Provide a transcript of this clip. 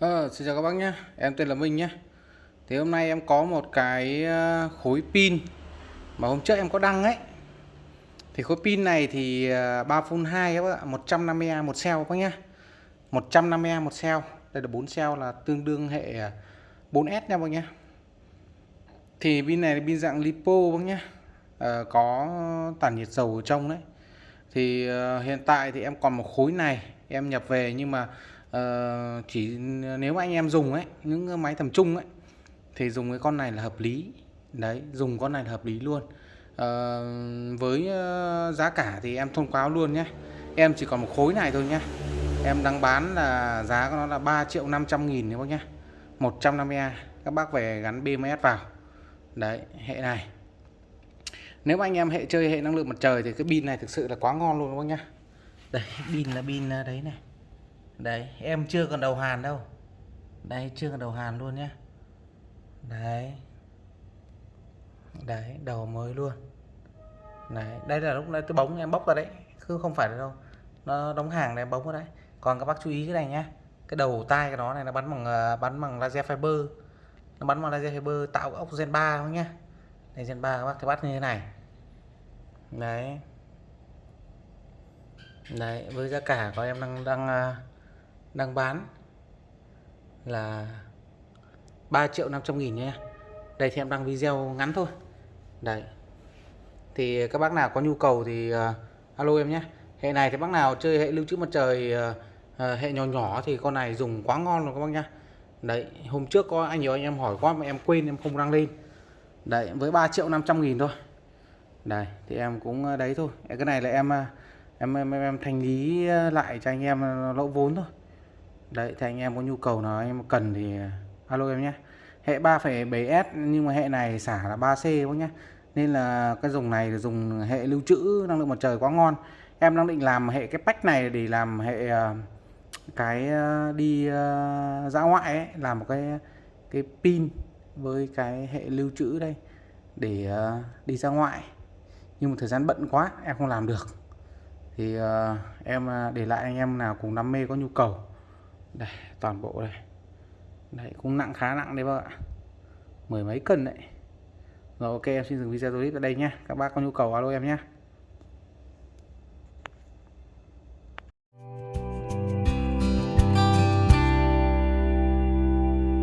Ờ, xin chào các bác nhé. Em tên là Minh nhé. Thì hôm nay em có một cái ờ, khối pin Mà hôm trước em có đăng ấy. Thì khối pin này thì ờ, 3 phun 2 các bác ạ 150A một cell các bác nhé. 150A một cell. Đây là 4 cell là tương đương hệ 4S nha bác nhé. Thì pin này là pin dạng lipo bác nhé. À, Có tản nhiệt dầu ở trong đấy. Thì hiện tại thì em còn một khối này Em nhập về nhưng mà uh, chỉ nếu mà anh em dùng ấy những máy tầm trung ấy thì dùng cái con này là hợp lý. Đấy dùng con này là hợp lý luôn. Uh, với ờ, giá cả thì em thông báo luôn nhé. Em chỉ còn một khối này thôi nhé. Em đang bán là giá của nó là 3 triệu 500 nghìn các bác nhé. 150A các bác về gắn BMS vào. Đấy hệ này. Nếu mà anh em hệ chơi hệ năng lượng mặt trời thì cái pin này thực sự là quá ngon luôn các bác nhá đây pin là pin đấy này đấy, em chưa còn đầu hàn đâu. Đây chưa còn đầu hàn luôn nhé đấy. Đấy, đầu mới luôn. Đấy, đây là lúc này tôi bóng em bóc ra đấy, cứ không phải đâu. Nó đóng hàng này, bóng ra đấy. Còn các bác chú ý cái này nhé cái đầu tai cái đó này, nó bắn bằng à, bắn bằng laser fiber. Nó bắn bằng laser fiber tạo ốc gen 3 không nhé đây gen 3 các bác thấy bắt như thế này. Đấy. Đấy, với giá cả của em đang đang à, đang bán là 3 triệu 500 nghìn nha đây thì em đăng video ngắn thôi. Đấy. Thì các bác nào có nhu cầu thì uh, alo em nhé. Hệ này thì bác nào chơi hệ lưu trữ mặt trời uh, uh, hệ nhỏ nhỏ thì con này dùng quá ngon rồi các bác nhá. Đấy hôm trước có anh nhiều anh em hỏi quá mà em quên em không đăng lên. Đấy với 3 triệu 500 nghìn thôi. Đây thì em cũng đấy thôi. Cái này là em em em, em thanh lý lại cho anh em lỗ vốn thôi đấy thì anh em có nhu cầu nào anh em cần thì à, alo em nhé. Hệ 3,7S nhưng mà hệ này xả là 3C quá nhé. Nên là cái dùng này là dùng hệ lưu trữ năng lượng mặt trời quá ngon. Em đang định làm hệ cái pack này để làm hệ à, cái à, đi dã ngoại ấy, làm một cái cái pin với cái hệ lưu trữ đây để đi ra ngoại. Nhưng mà thời gian bận quá em không làm được. Thì em để lại anh em nào cùng đam mê có nhu cầu đây, toàn bộ đây. Đấy, cũng nặng, khá nặng đấy bác ạ. Mười mấy cân đấy. Rồi, ok, em xin dừng video clip ở đây nhé các bác có nhu cầu alo em nhé